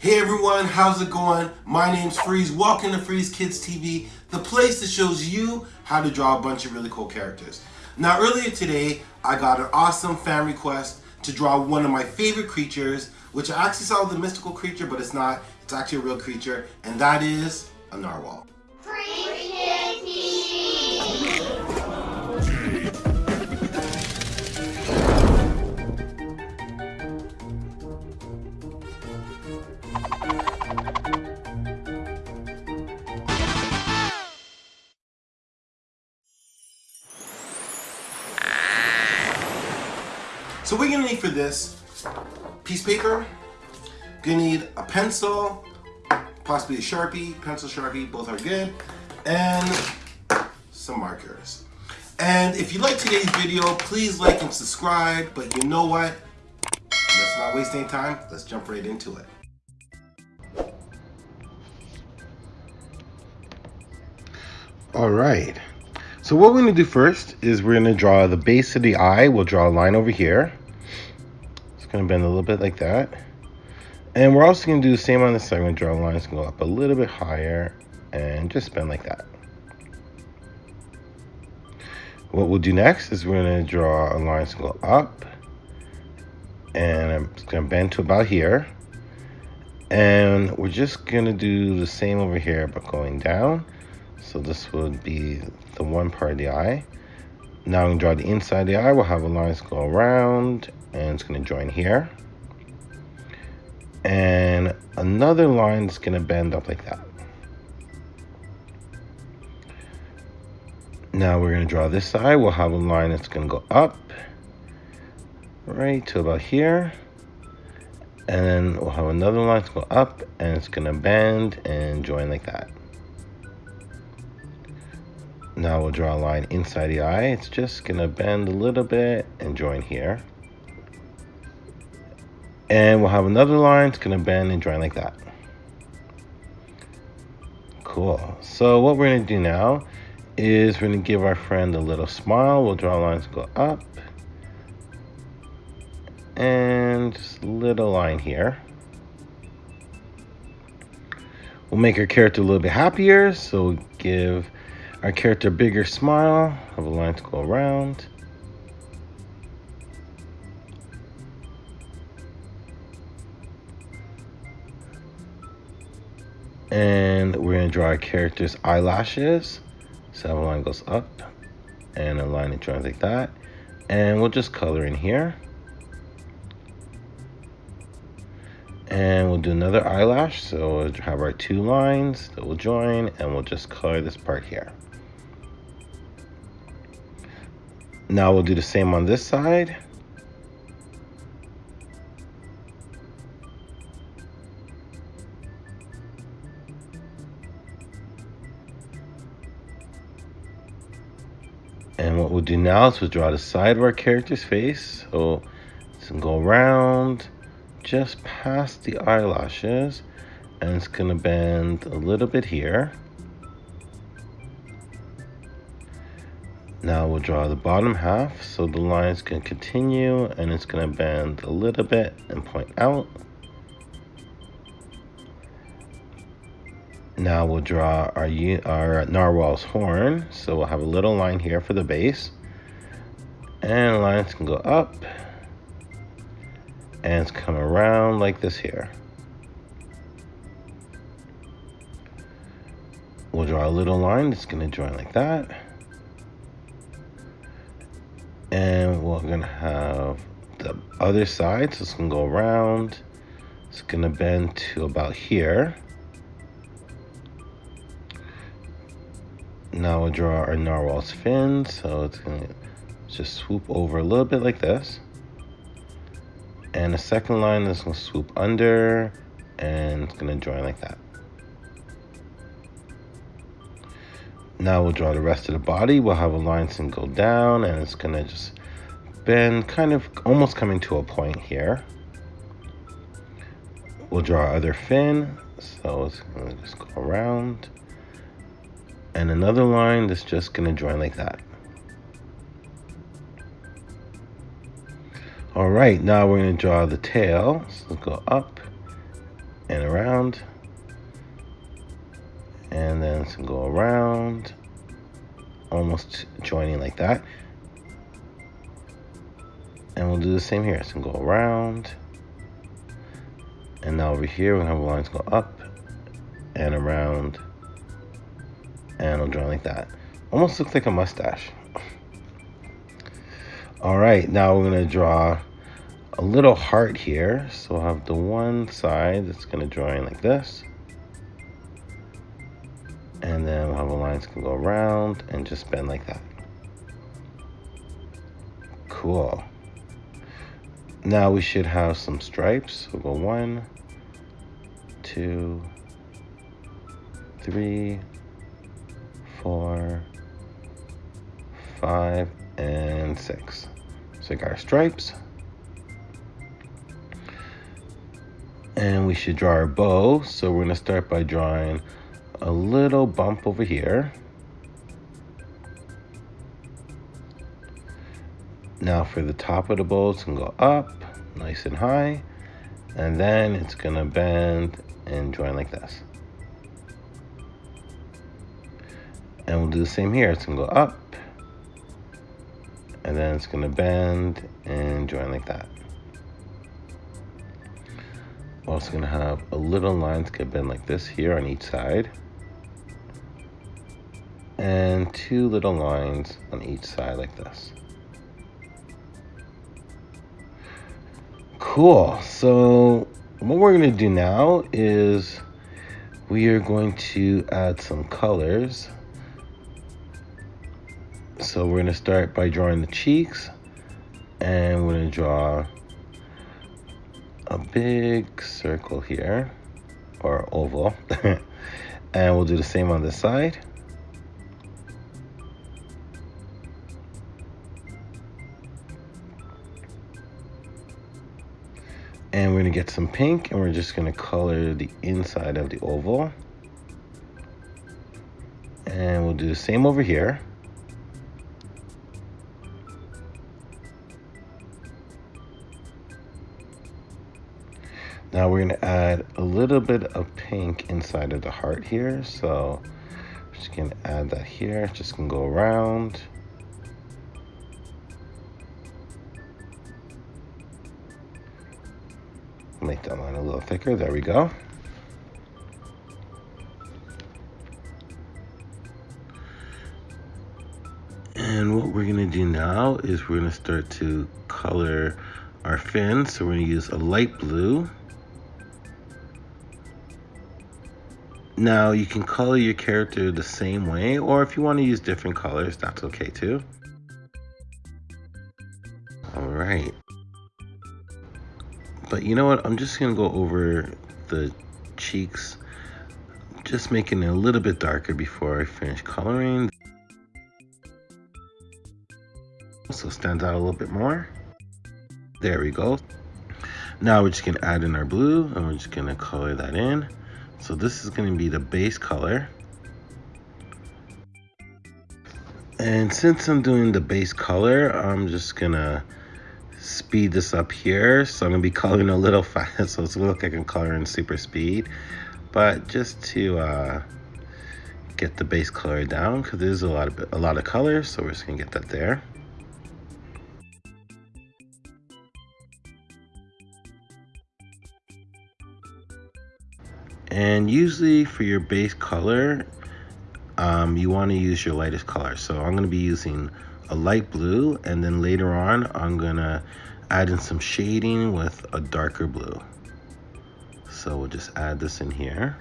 Hey everyone, how's it going? My name's Freeze. Welcome to Freeze Kids TV, the place that shows you how to draw a bunch of really cool characters. Now earlier today, I got an awesome fan request to draw one of my favorite creatures, which I actually saw the mystical creature, but it's not. It's actually a real creature, and that is a narwhal. So what you're gonna need for this, piece of paper, gonna need a pencil, possibly a Sharpie, pencil Sharpie, both are good, and some markers. And if you like today's video, please like and subscribe, but you know what? Let's not waste any time, let's jump right into it. All right, so what we're gonna do first is we're gonna draw the base of the eye. We'll draw a line over here. It's gonna bend a little bit like that. And we're also gonna do the same on the side. We're gonna draw a line that's gonna go up a little bit higher and just bend like that. What we'll do next is we're gonna draw a line that's gonna go up and it's gonna bend to about here. And we're just gonna do the same over here, but going down. So this would be the one part of the eye. Now I'm gonna draw the inside of the eye. We'll have a line go around and it's gonna join here. And another line is gonna bend up like that. Now we're gonna draw this side. We'll have a line that's gonna go up right to about here. And then we'll have another line to go up and it's gonna bend and join like that. Now we'll draw a line inside the eye. It's just gonna bend a little bit and join here. And we'll have another line, it's gonna bend and join like that. Cool. So what we're gonna do now is we're gonna give our friend a little smile. We'll draw lines go up. And just a little line here. We'll make our character a little bit happier, so we'll give our character bigger smile, have a line to go around. And we're gonna draw our character's eyelashes. So a line goes up and a line that joins like that. And we'll just color in here. and we'll do another eyelash so we'll have our two lines that will join and we'll just color this part here Now we'll do the same on this side. And what we'll do now is we'll draw the side of our character's face. So it's gonna go around just past the eyelashes and it's gonna bend a little bit here. Now we'll draw the bottom half so the lines can continue and it's going to bend a little bit and point out. Now we'll draw our, our narwhal's horn. So we'll have a little line here for the base. And lines can go up. And it's come around like this here. We'll draw a little line that's going to join like that and we're gonna have the other side so it's gonna go around. It's gonna bend to about here. Now we'll draw our narwhal's fin so it's gonna just swoop over a little bit like this. And the second line is gonna swoop under and it's gonna join like that Now we'll draw the rest of the body. We'll have a line and go down and it's gonna just bend kind of almost coming to a point here. We'll draw other fin. So it's gonna just go around. And another line that's just gonna join like that. All right, now we're gonna draw the tail. So go up and around. And then go around, almost joining like that. And we'll do the same here. It's gonna go around. And now over here, we're gonna have lines go up and around. And it'll join like that. Almost looks like a mustache. All right, now we're gonna draw a little heart here. So we'll have the one side that's gonna join like this. And then we'll have a line go around and just bend like that. Cool. Now we should have some stripes. We'll go one, two, three, four, five, and six. So we got our stripes. And we should draw our bow. So we're gonna start by drawing a little bump over here. Now for the top of the bow, it's gonna go up nice and high. And then it's gonna bend and join like this. And we'll do the same here. It's gonna go up. And then it's gonna bend and join like that. We're also gonna have a little line to bend like this here on each side. And two little lines on each side like this. Cool. So what we're going to do now is we are going to add some colors. So we're going to start by drawing the cheeks and we're to draw a big circle here or oval and we'll do the same on this side. And we're gonna get some pink and we're just gonna color the inside of the oval. And we'll do the same over here. Now we're gonna add a little bit of pink inside of the heart here. So just gonna add that here, just gonna go around. Little thicker. There we go. And what we're gonna do now is we're gonna start to color our fins. So we're gonna use a light blue. Now you can color your character the same way, or if you wanna use different colors, that's okay too. But you know what? I'm just going to go over the cheeks, just making it a little bit darker before I finish coloring. So stands out a little bit more. There we go. Now we're just to add in our blue and we're just to color that in. So this is to be the base color. And since I'm doing the base color, I'm just to speed this up here. So I'm gonna be coloring a little fast, so it's gonna look like I'm coloring super speed. But just to uh, get the base color down, because there's a lot of a lot of color, so we're just gonna get that there. And usually for your base color, um, you want to use your lightest color. So I'm going to be using a light blue and then later on I'm gonna add in some shading with a darker blue. So we'll just add this in here.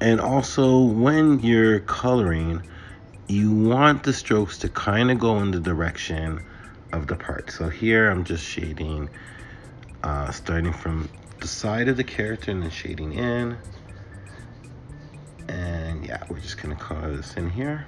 And also when you're coloring you want the strokes to kind of go in the direction of the part. So here I'm just shading uh, starting from the side of the character and then shading in. And yeah, we're just gonna color this in here.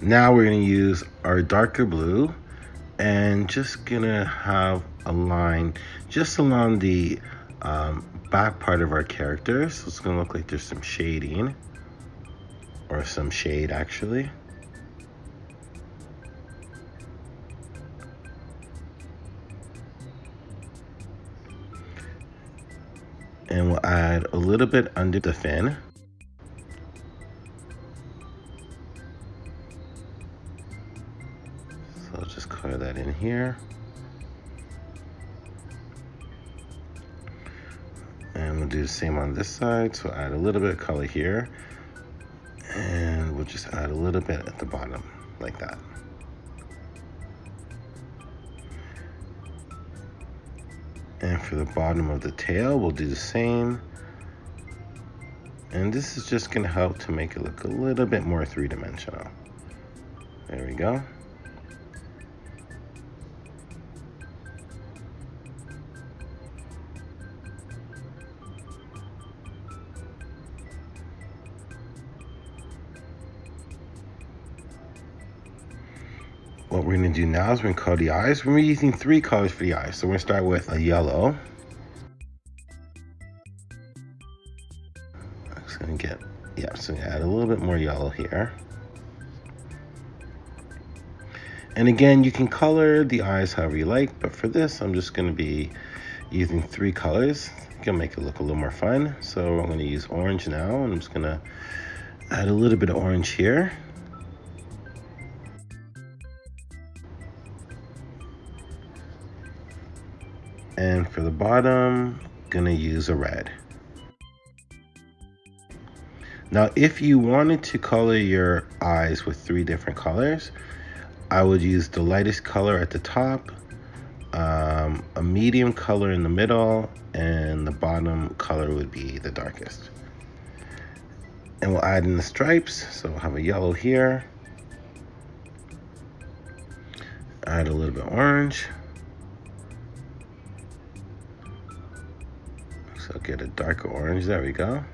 Now we're gonna use our darker blue and just gonna have a line just along the um, back part of our character. So it's gonna look like there's some shading or some shade actually. And we'll add a little bit under the fin. Here. And we'll do the same on this side. So add a little bit of color here. And we'll just add a little bit at the bottom, like that. And for the bottom of the tail, we'll do the same. And this is just gonna help to make it look a little bit more three-dimensional. There we go. What we're gonna do now is we're gonna color the eyes. We're using three colors for the eyes. So we're gonna start with a yellow. I'm just gonna get, yeah, so add a little bit more yellow here. And again, you can color the eyes however you like, but for this, I'm just gonna be using three colors. Gonna make it look a little more fun. So I'm gonna use orange now, I'm just gonna add a little bit of orange here. For the bottom, gonna use a red. Now, if you wanted to color your eyes with three different colors, I would use the lightest color at the top, um, a medium color in the middle, and the bottom color would be the darkest. And we'll add in the stripes. So we'll have a yellow here. Add a little bit orange. So get a darker orange, there we go.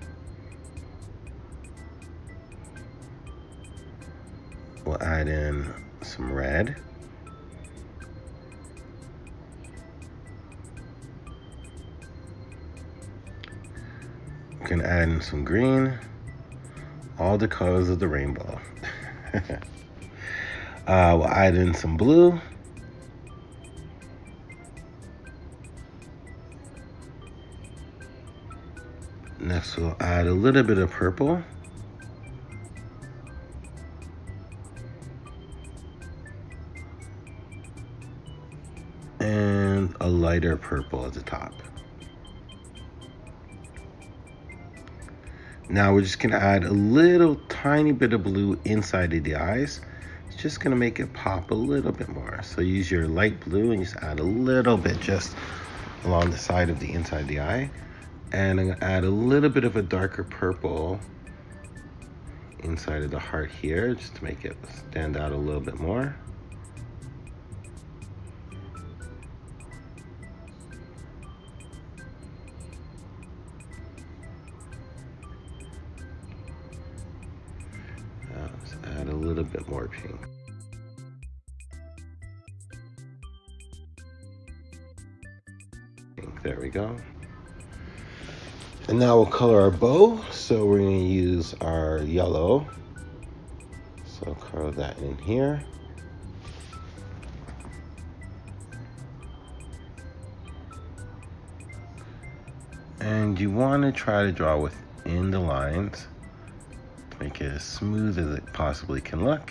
We'll add in some red. We can add in some green. All the colors of the rainbow. uh, we'll add in some blue. Next we'll add a little bit of purple. And a lighter purple at the top. Now we're just gonna add a little tiny bit of blue inside of the eyes. It's just gonna make it pop a little bit more. So use your light blue and just add a little bit just along the side of the inside of the eye and I'm gonna add a little bit of a darker purple inside of the heart here just to make it stand out a little bit more. Uh, let's add a little bit more pink. There we go. And now we'll color our bow. So we're gonna use our yellow. So color that in here. And you wanna try to draw within the lines to make it as smooth as it possibly can look.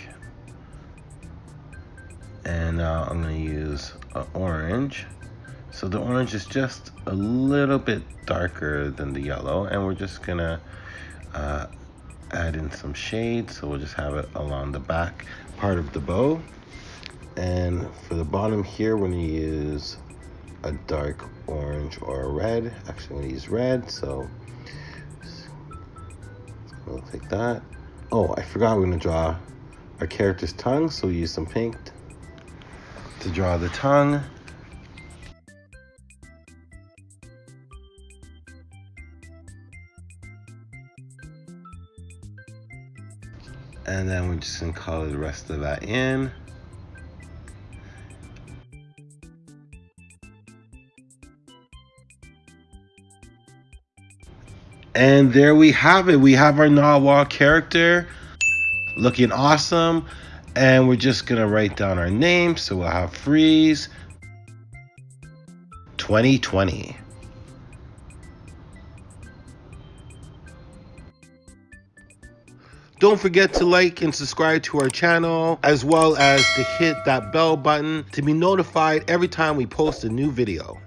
And now I'm gonna use an orange so the orange is just a little bit darker than the yellow and we're just gonna uh, add in some shade. So we'll just have it along the back part of the bow. And for the bottom here, we're gonna use a dark orange or a red. Actually, I'm gonna use red, so it's gonna look like that. Oh, I forgot we're gonna draw our character's tongue, so we use some pink to draw the tongue. And then we're just gonna color the rest of that in. And there we have it. We have our Narwhal character looking awesome. And we're just gonna write down our name. So we'll have freeze 2020. Don't forget to like and subscribe to our channel, as well as to hit that bell button to be notified every time we post a new video.